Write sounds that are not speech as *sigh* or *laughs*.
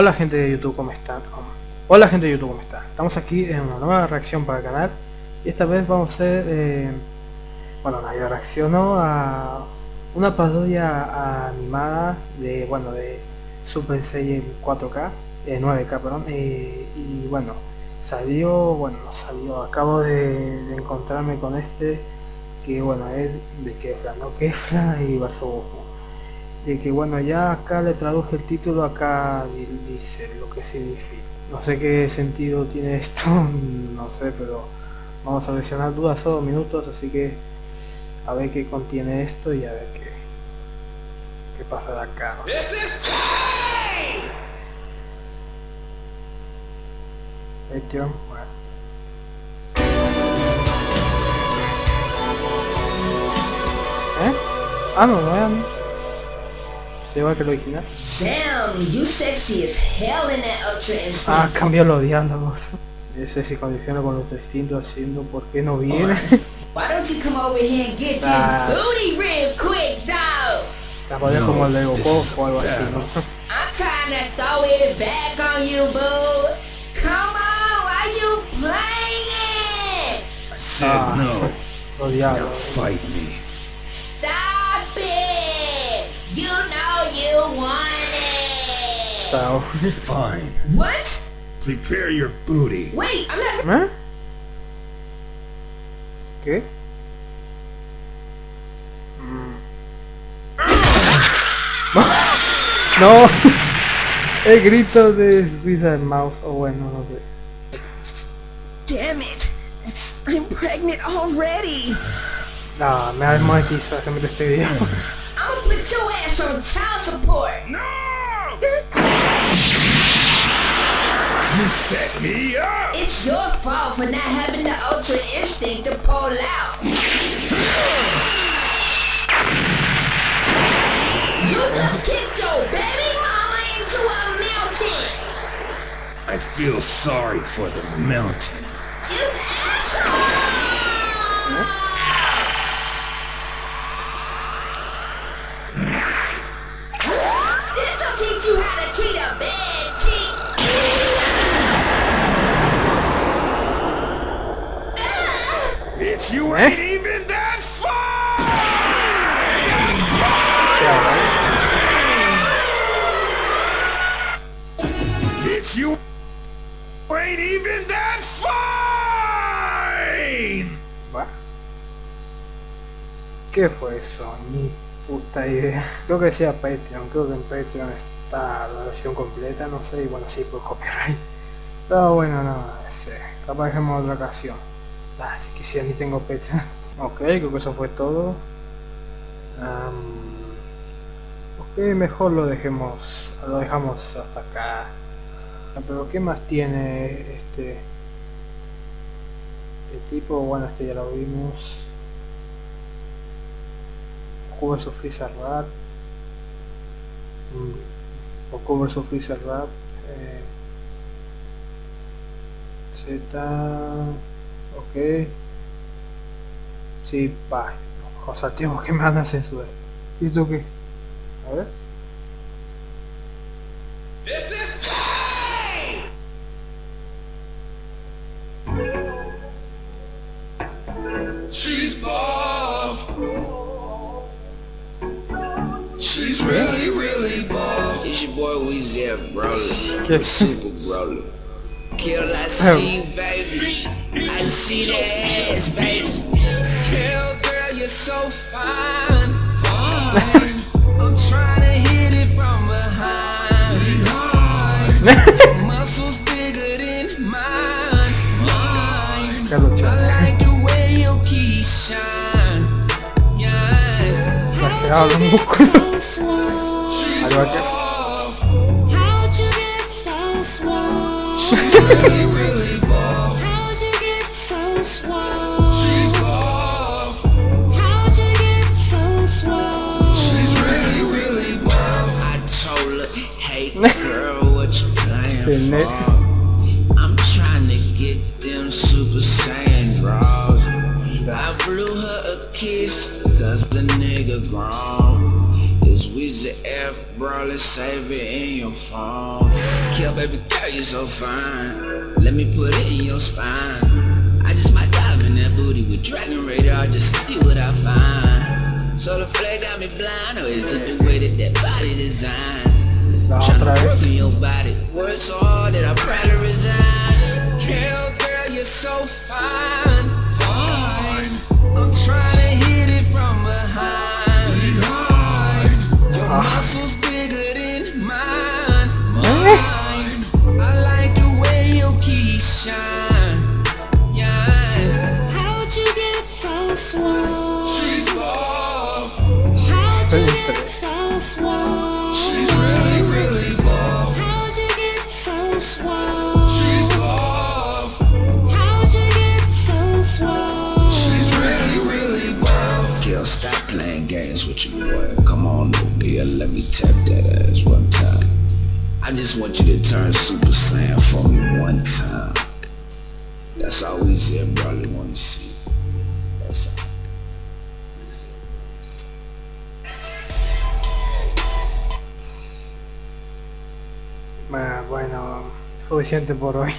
Hola gente de YouTube, ¿cómo están? Hola gente de YouTube, ¿cómo están? Estamos aquí en una nueva reacción para el canal y esta vez vamos a hacer, eh, bueno, yo reacciono a una parodia animada de, bueno, de Super Saiyan 4K, eh, 9K, perdón, eh, y bueno, salió, bueno, salió, acabo de, encontrarme con este, que bueno, es de Kefla, ¿no? Kefla y Basobujo de que bueno ya acá le traduje el título acá dice lo que significa no sé qué sentido tiene esto *laughs* no sé pero vamos a seleccionar dudas o minutos así que a ver qué contiene esto y a ver qué qué pasa de acá ¿no? ¿Eh? Ah, no, no igual que lo original. Damn, you sexy as hell in that ultra instinct. Ah, cambió los diálogos. Ese se condiciona con los distintos haciendo por qué no viene. Why don't you come over here and get ah. this booty real quick, dog? Capaz como el de Goku o algo así, ¿no? *laughs* I'm trying to throw it back on you, boo. Come on, why you playing? I said ah, no. Now fight me. So. Fine. What? Prepare your booty. Wait, I'm not. Huh? Okay. Mm. *laughs* no. *laughs* El grito de Suicide Mouse. O oh, bueno, no sé. Damn it. I'm pregnant already. Nah, me ha desmonetizado ese este video. I'ma put your ass on child support. No! You set me up. It's your fault for not having the ultra instinct to pull out. you just kicked your baby mama into a mountain. I feel sorry for the mountain. You asshole! Eh? ¿Qué fue eso? Ni puta idea. Creo que decía Patreon, creo que en Patreon está la versión completa, no sé, y bueno, sí, por copyright. Pero bueno, no, sé, capaz dejemos otra ocasión. Así que si ni tengo Petra. *laughs* ok, creo que eso fue todo. ok, mejor lo dejemos. Lo dejamos hasta acá. Ah, pero ¿qué más tiene este? El tipo, bueno, este ya lo vimos. Goku vs Freezer Rap. Goku mm, vs Freezer Rap. Z. Ok. Sí, va. Cosa, tío, que me van a censurar. ¿Y tú qué? A ver. This is She's buff. She's really, really buff. It's your boy Weezy Brawler. Super Brawler. Kill I see, baby. I see that ass, baby. Hell, girl, you're so fine. fine. I'm trying to hit it from behind. behind. *laughs* Muscles bigger than mine. mine. I like the way your keys shine. Yeah. How'd you get so swole? Girl, what you playing for? I'm trying to get them Super Saiyan draws. I blew her a kiss, cause the nigga grown. This Weezy F, bro, let's save it in your phone. Kill baby girl, you so fine. Let me put it in your spine. I just might dive in that booty with Dragon Radar just to see what I find. So the flag got me blind, or is it the way that that body designed? Tryna work on your body. Work so How'd you get so swole? She's really, really buff. How'd you get so swole? She's buff. How'd you get so swole? She's really, really buff. Girl, stop playing games with your boy. Come on over here, let me tap that ass one time. I just want you to turn Super Saiyan for me one time. That's all we said, brother. Want to see? That's all. Suficiente por hoy.